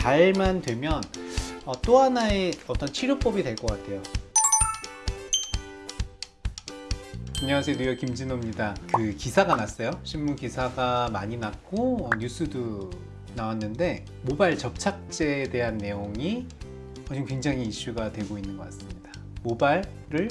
잘만 되면 어, 또 하나의 어떤 치료법이 될 것 같아요. 안녕하세요. 뉴욕 김진호입니다. 그 기사가 났어요. 신문 기사가 많이 났고 어, 뉴스도 나왔는데 모바일 접착제에 대한 내용이 지금 굉장히 이슈가 되고 있는 것 같습니다. 모발을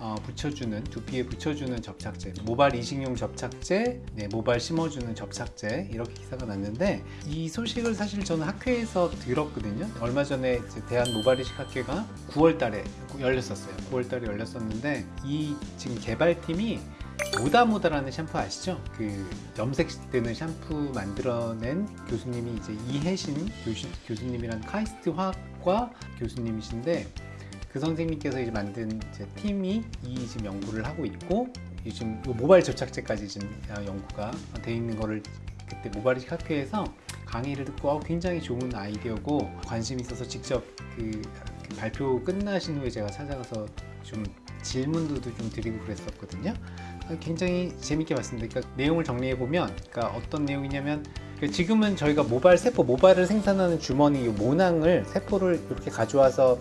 어, 붙여주는 두피에 붙여주는 접착제 모발 이식용 접착제 네, 모발 심어주는 접착제 이렇게 기사가 났는데 이 소식을 사실 저는 학회에서 들었거든요 얼마 전에 이제 대한 모발 이식 학회가 9월 달에 열렸었어요 9월 달에 열렸었는데 이 지금 개발팀이 모다모다라는 샴푸 아시죠? 그 염색되는 샴푸 만들어낸 교수님이 이제 이혜신 교수, 교수님이란 카이스트 화학과 교수님이신데 그 선생님께서 이제 만든 이제 팀이 이 지금 연구를 하고 있고 지금 요 모바일 접착제까지 지금 연구가 돼 있는 거를 그때 모바일 학회에서 강의를 듣고 어, 굉장히 좋은 아이디어고 관심 있어서 직접 그, 그 발표 끝나신 후에 제가 찾아가서 좀 질문도 좀 드리고 그랬었거든요. 굉장히 재밌게 봤습니다. 그러니까 내용을 정리해 보면, 그러니까 어떤 내용이냐면 그러니까 지금은 저희가 모발 세포, 모발을 생산하는 주머니 이 모낭을 세포를 이렇게 가져와서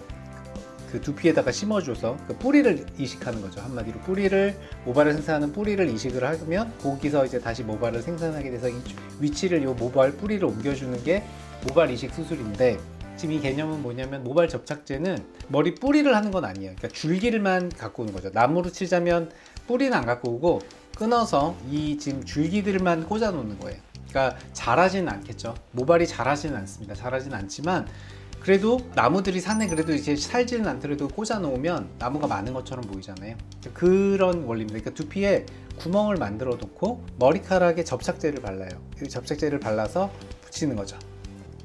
그 두피에다가 심어줘서 그 뿌리를 이식하는 거죠. 한마디로 뿌리를 모발을 생산하는 뿌리를 이식을 하면 거기서 이제 다시 모발을 생산하게 돼서 이 위치를 이 모발 뿌리를 옮겨주는 게 모발 이식 수술인데 지금 이 개념은 뭐냐면 모발 접착제는 머리 뿌리를 하는 건 아니에요. 그러니까 줄기를만 갖고 오는 거죠. 나무로 치자면 뿌리는 안 갖고 오고 끊어서 이 지금 줄기들만 꽂아 놓는 거예요. 그러니까 자라지는 않겠죠. 모발이 자라지는 않습니다. 자라지는 않지만 그래도 나무들이 산에 그래도 이제 살지는 않더라도 꽂아 놓으면 나무가 많은 것처럼 보이잖아요. 그런 원리입니다. 그러니까 두피에 구멍을 만들어 놓고 머리카락에 접착제를 발라요. 이 접착제를 발라서 붙이는 거죠.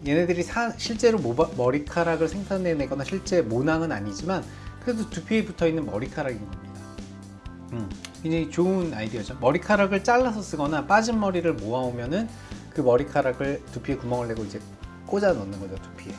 얘네들이 사, 실제로 모바, 머리카락을 생산해내거나 실제 모낭은 아니지만 그래도 두피에 붙어 있는 머리카락인 겁니다. 음, 굉장히 좋은 아이디어죠. 머리카락을 잘라서 쓰거나 빠진 머리를 모아오면은 그 머리카락을 두피에 구멍을 내고 이제 꽂아 넣는 거죠 두피에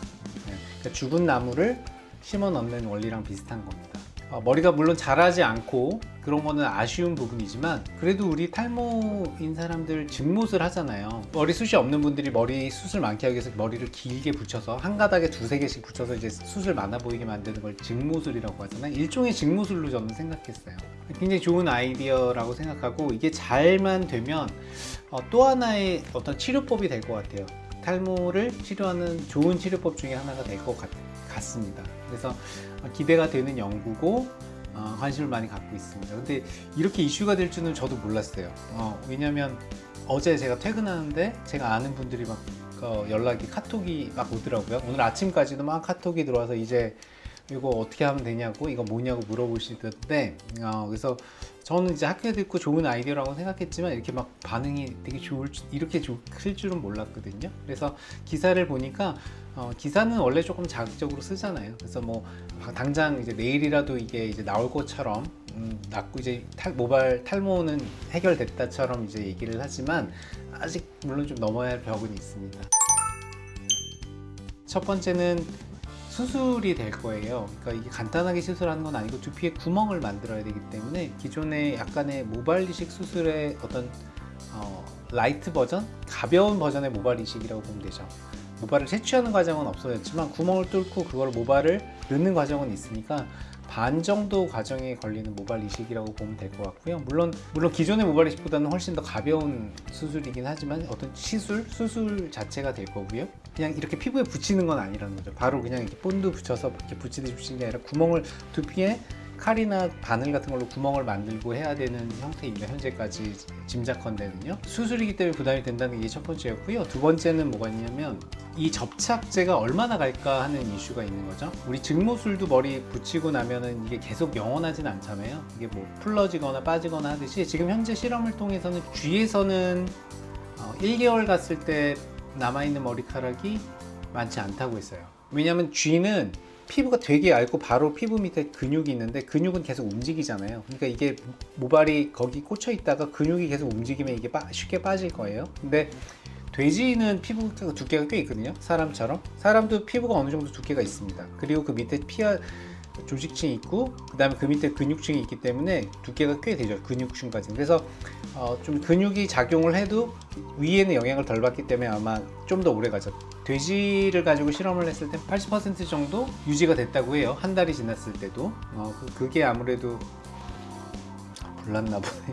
죽은 나무를 심어 넣는 원리랑 비슷한 겁니다. 어, 머리가 물론 자라지 않고 그런 거는 아쉬운 부분이지만 그래도 우리 탈모인 사람들 증못을 하잖아요. 머리숱이 없는 분들이 머리 숱을 많게 하기 위해서 머리를 길게 붙여서 한 가닥에 두세 개씩 붙여서 이제 숱을 많아 보이게 만드는 걸 증모술이라고 하잖아요. 일종의 증모술로 저는 생각했어요. 굉장히 좋은 아이디어라고 생각하고 이게 잘만 되면 어, 또 하나의 어떤 치료법이 될 것 같아요 탈모를 치료하는 좋은 치료법 중에 하나가 될 것 같습니다. 그래서 기대가 되는 연구고 어, 관심을 많이 갖고 있습니다. 근데 이렇게 이슈가 될 줄은 저도 몰랐어요. 어, 왜냐면 어제 제가 퇴근하는데 제가 아는 분들이 막 어, 연락이 카톡이 막 오더라고요. 오늘 아침까지도 막 카톡이 들어와서 이제 이거 어떻게 하면 되냐고 이거 뭐냐고 물어보시던데 어, 그래서 저는 이제 학교 듣고 좋은 아이디어라고 생각했지만 이렇게 막 반응이 되게 좋을 이렇게 좋을 줄은 몰랐거든요. 그래서 기사를 보니까 어, 기사는 원래 조금 자극적으로 쓰잖아요. 그래서 뭐 당장 이제 내일이라도 이게 이제 나올 것처럼 음, 낫고 이제 탈, 모발 탈모는 해결됐다처럼 이제 얘기를 하지만 아직 물론 좀 넘어야 할 벽은 있습니다. 첫 번째는 수술이 될 거예요 그러니까 이게 간단하게 수술하는 건 아니고 두피에 구멍을 만들어야 되기 때문에 기존의 약간의 모발 이식 수술의 어떤 어, light 버전? 가벼운 버전의 모발 이식이라고 보면 되죠 모발을 채취하는 과정은 없어졌지만 구멍을 뚫고 그걸 모발을 넣는 과정은 있으니까 반 정도 과정에 걸리는 모발 이식이라고 보면 될 것 같고요. 물론 물론 기존의 모발 이식보다는 훨씬 더 가벼운 수술이긴 하지만 어떤 시술, 수술 자체가 될 거고요. 그냥 이렇게 피부에 붙이는 건 아니라는 거죠. 바로 그냥 이렇게 본드 붙여서 이렇게 붙이듯이 붙이는 게 아니라 구멍을 두피에 칼이나 바늘 같은 걸로 구멍을 만들고 해야 되는 형태입니다. 현재까지 짐작컨대는요. 수술이기 때문에 부담이 된다는 게 첫 번째였고요. 두 번째는 뭐가 있냐면 이 접착제가 얼마나 갈까 하는 이슈가 있는 거죠. 우리 증모술도 머리 붙이고 나면은 이게 계속 영원하진 않잖아요. 이게 뭐 풀러지거나 빠지거나 하듯이 지금 현재 실험을 통해서는 쥐에서는 1개월 어, 갔을 때 남아있는 머리카락이 많지 않다고 했어요. 왜냐면 쥐는 피부가 되게 얇고 바로 피부 밑에 근육이 있는데 근육은 계속 움직이잖아요. 그러니까 이게 모발이 거기 꽂혀 있다가 근육이 계속 움직이면 이게 쉽게 빠질 거예요. 근데 돼지는 피부 두께가 꽤 있거든요 사람처럼. 사람도 피부가 어느 정도 두께가 있습니다. 그리고 그 밑에 피하 조직층이 있고 그 다음에 그 밑에 근육층이 있기 때문에 두께가 꽤 되죠 근육층까지. 그래서 어, 좀 근육이 작용을 해도 위에는 영향을 덜 받기 때문에 아마 좀 더 오래 가죠. 돼지를 가지고 실험을 했을 때 80% 정도 유지가 됐다고 해요. 한 달이 지났을 때도. 어, 그- 그게 아무래도 불났나 보네.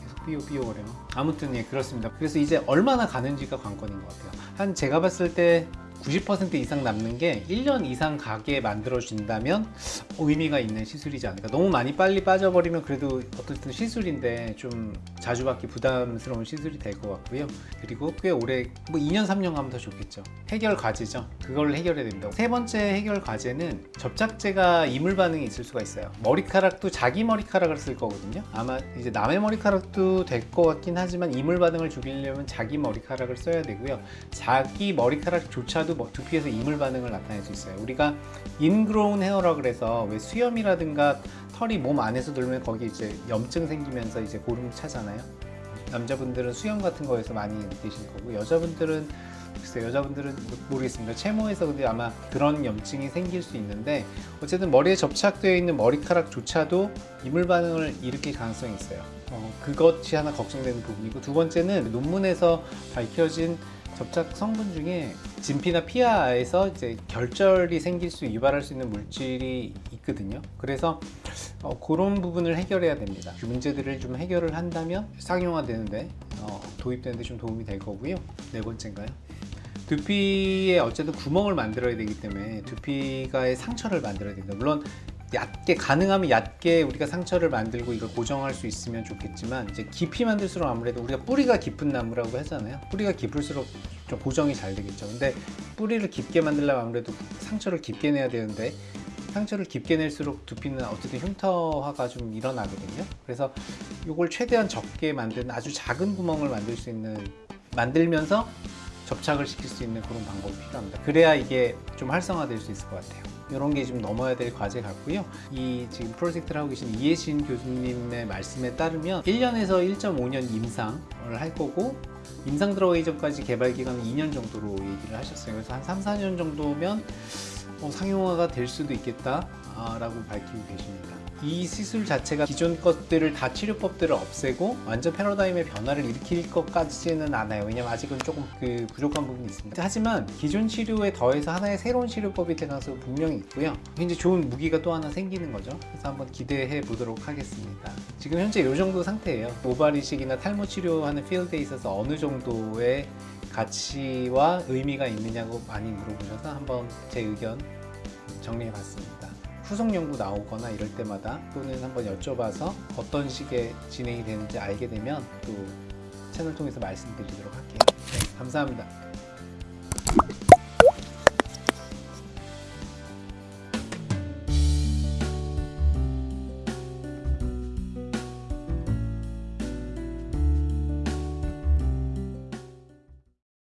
계속 삐요삐요 거려 아무튼 예 그렇습니다. 그래서 이제 얼마나 가는지가 관건인 것 같아요. 한 제가 봤을 때 90% 이상 남는 게 1년 이상 가게 만들어 준다면 의미가 있는 시술이지 않을까? 너무 많이 빨리 빠져버리면 그래도 어쨌든 시술인데 좀 자주 받기 부담스러운 시술이 될 것 같고요. 그리고 꽤 오래 뭐 2년 3년 가면 더 좋겠죠. 해결 과제죠. 그걸 해결해야 됩니다 세 번째 해결 과제는 접착제가 이물 반응이 있을 수가 있어요. 머리카락도 자기 머리카락을 쓸 거거든요. 아마 이제 남의 머리카락도 될 것 같긴 하지만 이물 반응을 죽이려면 자기 머리카락을 써야 되고요. 자기 머리카락조차도 뭐 두피에서 이물 반응을 나타낼 수 있어요. 우리가 인그로운 헤어라 그래서 왜 수염이라든가 털이 몸 안에서 돌면 거기 이제 염증 생기면서 이제 고름 차잖아요. 남자분들은 수염 같은 거에서 많이 느끼실 거고 여자분들은 글쎄 여자분들은 모르겠습니다. 채모에서 근데 아마 그런 염증이 생길 수 있는데 어쨌든 머리에 접착되어 있는 머리카락조차도 이물 반응을 일으킬 가능성이 있어요. 어, 그것이 하나 걱정되는 부분이고 두 번째는 논문에서 밝혀진 접착 성분 중에 진피나 피하에서 이제 결절이 생길 수 유발할 수 있는 물질이 있거든요 그래서 어, 그런 부분을 해결해야 됩니다. 그 문제들을 좀 해결을 한다면 상용화 되는데 어, 도입되는데 좀 도움이 될 거고요. 네 번째인가요? 두피에 어쨌든 구멍을 만들어야 되기 때문에 두피가의 상처를 만들어야 됩니다. 물론 얕게 가능하면 얕게 우리가 상처를 만들고 이걸 고정할 수 있으면 좋겠지만 이제 깊이 만들수록 아무래도 우리가 뿌리가 깊은 나무라고 하잖아요. 뿌리가 깊을수록 좀 고정이 잘 되겠죠. 근데 뿌리를 깊게 만들려면 아무래도 상처를 깊게 내야 되는데 상처를 깊게 낼수록 두피는 어쨌든 흉터화가 좀 일어나거든요. 그래서 이걸 최대한 적게 만든 아주 작은 구멍을 만들 수 있는 만들면서 접착을 시킬 수 있는 그런 방법이 필요합니다. 그래야 이게 좀 활성화될 수 있을 것 같아요. 이런 게 좀 넘어야 될 과제 같고요. 이 지금 프로젝트를 하고 계신 이혜신 교수님의 말씀에 따르면 1년에서 1.5년 임상을 할 거고 임상 들어가기 전까지 개발 기간은 2년 정도로 얘기를 하셨어요. 그래서 한 3, 4년 정도면 어, 상용화가 될 수도 있겠다 라고 밝히고 계십니다. 이 시술 자체가 기존 것들을 다 치료법들을 없애고 완전 패러다임의 변화를 일으킬 것까지는 않아요. 왜냐면 아직은 조금 그 부족한 부분이 있습니다. 하지만 기존 치료에 더해서 하나의 새로운 치료법이 될 가능성이 분명히 있고요. 굉장히 좋은 무기가 또 하나 생기는 거죠. 그래서 한번 기대해 보도록 하겠습니다. 지금 현재 이 정도 상태예요. 모발 이식이나 탈모 치료하는 필드에 있어서 어느 정도의 가치와 의미가 있느냐고 많이 물어보셔서 한번 제 의견 정리해 봤습니다. 후속 연구 나오거나 이럴 때마다 또는 한번 여쭤봐서 어떤 식의 진행이 되는지 알게 되면 또 채널 통해서 말씀드리도록 할게요. 네, 감사합니다.